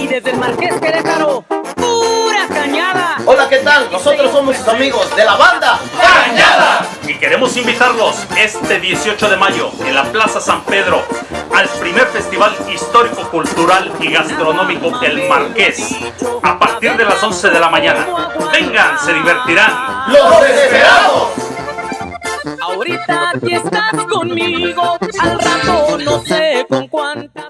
Y desde el Marqués Querétaro, pura cañada. Hola, ¿qué tal? Nosotros somos sus amigos de la banda Cañada. Y queremos invitarlos este 18 de mayo en la Plaza San Pedro al primer Festival Histórico, Cultural y Gastronómico del Marqués a partir de las 11 de la mañana. Vengan, se divertirán. ¡Los desesperados! Ahorita aquí estás conmigo, al rato no sé con cuánto.